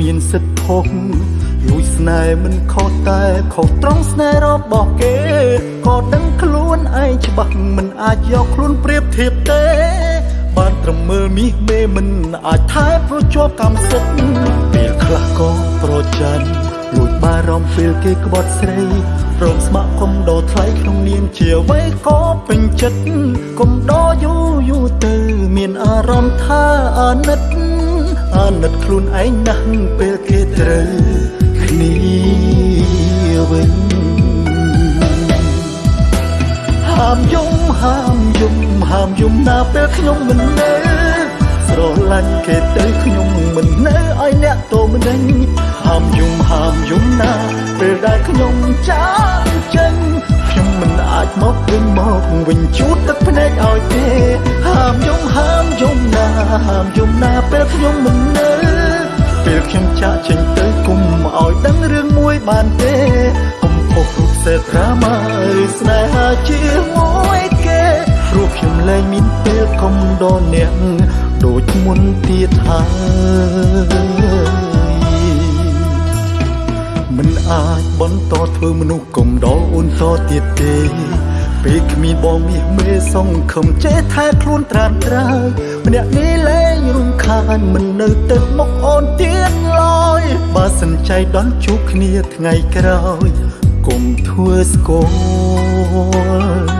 មានសិទ្ធភពលួចស្នេហ៍មិនខុសតែខុសត្រង់ស្នេហ៍របស់គេក៏ដឹងខ្លួនឯងច្បាស់មិនអាចយកខ្លួនប្រៀបធៀបទេបានត្រឹមមើលមាសមេមិនអាចថែប្រជាប់កម្មសិទ្ធិពេលខ្លះក៏ប្រច័ណ្ឌលួចបារម្ភពេលគេក្បត់ស្រីព្រមស្ម័គ្រគុំដោថ្លៃក្នុងនាមជាអ្វីក៏ពេញចិត្តគុំដោយូរយូរទៅមានអារម្មណ៍ថាអាណិត អាណិតខ្លួនឯងណាស់ពេលគេត្រូវគ្នាវិញហាមយំហាមយំហាមយំណាពេលខ្ញុំមិននៅស្រឡាញ់គេទៅខ្ញុំមិននៅឲ្យអ្នកតោមិនដេញហាមយំហាមយំណាពេលដែលខ្ញុំចាកចេញខ្ញុំមិន អាចមកវិញមកវិញជូតទឹកភ្នែកឲ្យទេហាមយំហាមយំណាហាមយំណាពេលខ្ញុំមិននៅពេលខ្ញុំចាកចេញទៅគុំឲ្យដឹងរឿងមួយបានទេគុំផុសរូបសេត្រាម៉ាឬស្នេហាជាមួយគេព្រោះខ្ញុំលែងមានពេលគុំដល់អ្នកដូចមុនទៀតហើយ មិនអាចបន្តធ្វើមនុស្សគុំដល់អូនតទៀតទេ ពេលគ្មានបងមាសមេសងខំចេះថែខ្លួនត្រានត្រើយម្នាក់នេះលែងរំខានមិននៅទឹកមកអូនទៀតឡើយបើសិនใจដល់ជួបគ្នាថ្ងៃក្រោយគុំធ្វើស្គាល់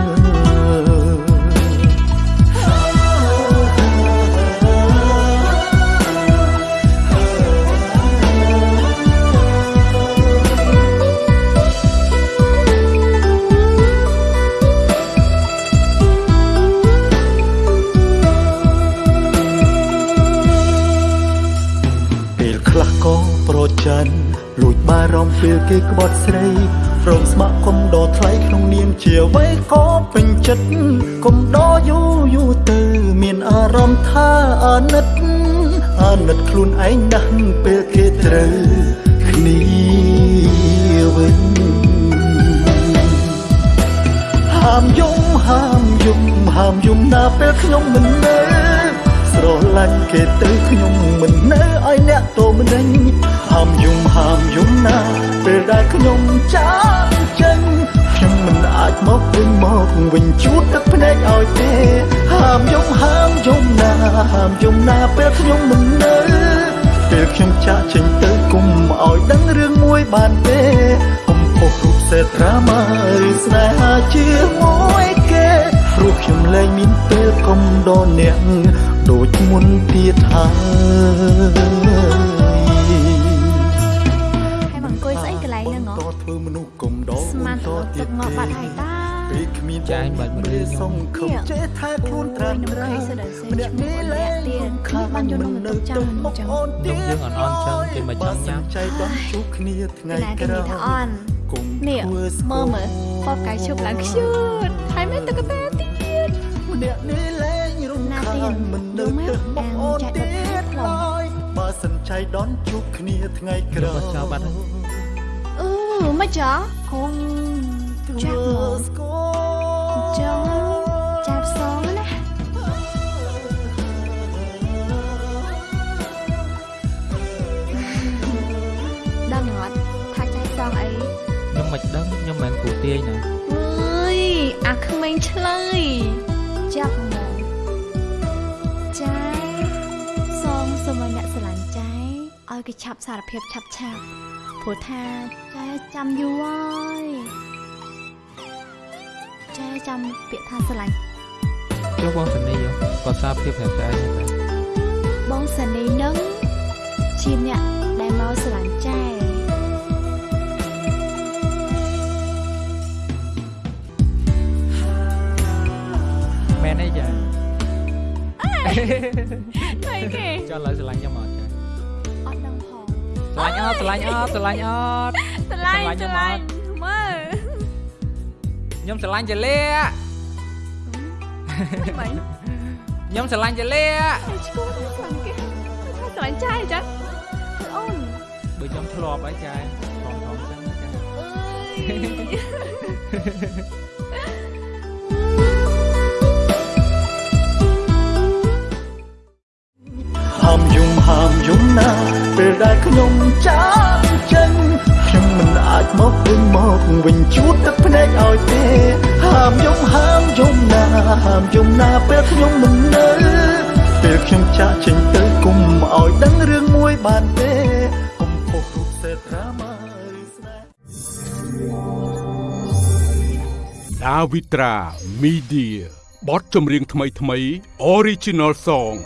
ពេល ក៏ប្រច័ណ្ឌលួចបារម្ភពេលគេក្បត់ស្រីព្រមស្ម័គ្រគុំដោថ្លៃក្នុងនាមជាអ្វីក៏ពេញចិត្តគុំដោយូរយូរទៅ មានអារម្មណ៍ថាអាណិតអាណិតខ្លួនឯងណាស់ពេលគេត្រូវគ្នាវិញហាមយំហាមយំហាមយំណាពេលខ្ញុំមិននៅ ស្រឡាញ់គេទៅខ្ញុំមិននៅឲ្យអ្នកតោមិនដេញហាមយំហាមយំណាពេលដែលខ្ញុំចាកចេញខ្ញុំមិនអាចមកវិញមកវិញជូតទឹកភ្នែកឲ្យទេហាមយំហាមយំណាហាមយំណាពេលខ្ញុំមិននៅពេលខ្ញុំចាកចេញទៅគុំឲ្យដឹងរឿងមួយបានទេគុំផុសរូបសេត្រាម៉ាឬស្នេហាជាមួយគេព្រោះខ្ញុំលែងមានពេលគុំដល់អ្នក ដូចមុនទៀតហើយហើយមកអង្គុយស្អីកន្លែងហ្នឹងហ៎តធ្វើមនុស្សគុំដល់ស្មានទៅទឹកងប់បាត់ហើយតាពេលគ្មានចាញ់បាច់មនុស្សខ្ញុំសុំខំចេះថែខ្លួនត្រានត្រាអូយខ្ញុំឃើញសិនតែម្នាក់នេះលែងទៀតខ្ញុំបានយកនំទៅចាំអញ្ចឹងអូនទៀតនំយើងអត់អន់ចឹងគេមកចង់ញ៉ាំចៃដល់ជួបគ្នាថ្ងៃណាគេក្រោនិយាយថាអយន់គុំនេះធ្វើស្គាមើលល់មើលបបកាយឈប់ឡើងខ្ជូតហើយមានទឹកកតាទៀតម្នាក់នេះលែងរំណាខា ទៀតនមិននៅយល់មកទឹកមកអូនអានចាទៀក់តទៅផ្លែឡើយបើសិនចៃដល់ជួបគ្នាថ្ងៃក្រោយយកចោលបាត់ហើយអឺមិនចាគុំធ្វើចាក់មកស្គាល់ចឹងចាប់សងណាដឹងអត់ថាចាប់សងអីខ្ញុំមិនដឹងខ្ញុំមិនមែនគ្រូទាយណាអើយអាក្មេងឆ្លើយចាប់ ឲ្យគេឆាប់សារភាពឆាប់ឆាប់ព្រោះថាចែចាំយូរហើយចែចាំពាក្យថាស្រឡាញ់ចុះបងសនីគាត់សារភាពប្រាប់តែឯងតែបងសានីនឹងជាអ្នកដែលមកស្រឡាញ់ចែមែនទេចាអីគេចង់ឡើយស្រឡាញ់ខ្ញុំអត់ ឡាញ់អត់ស្រឡាញ់អត់ស្រឡាញ់អត់ស្រឡាញ់ស្រស្រឡាឡាញ់ញ់មើលខ្ញុំស្រឡាញ់ចលាមិនខ្ញុំស្រឡាញ់ចលាតែឈ្គួតស្រឡាញ់គេថាស្រឡាញ់ចែចឹងអូនបើខ្ញុំធ្លាប់ហើយចាថងថងចឹងចាអើយ ខ្ញុំចាកចេញខ្ញុំមិនអាចមកវិញមកវិញជួតទឹកភ្នែកឲ្យទេហាមយំហាមយំណាហាមយំណាពេលខ្ញុំមិននៅពេលខ្ញុំចាកចេញទៅគុំឲ្យដឹងរឿងមួយបានទេកុំផុសរូបសេត្រាមកឬស្នេហ៍ដាវីត្រាមីឌាបទចម្រៀងថ្មីថ្មី Original Song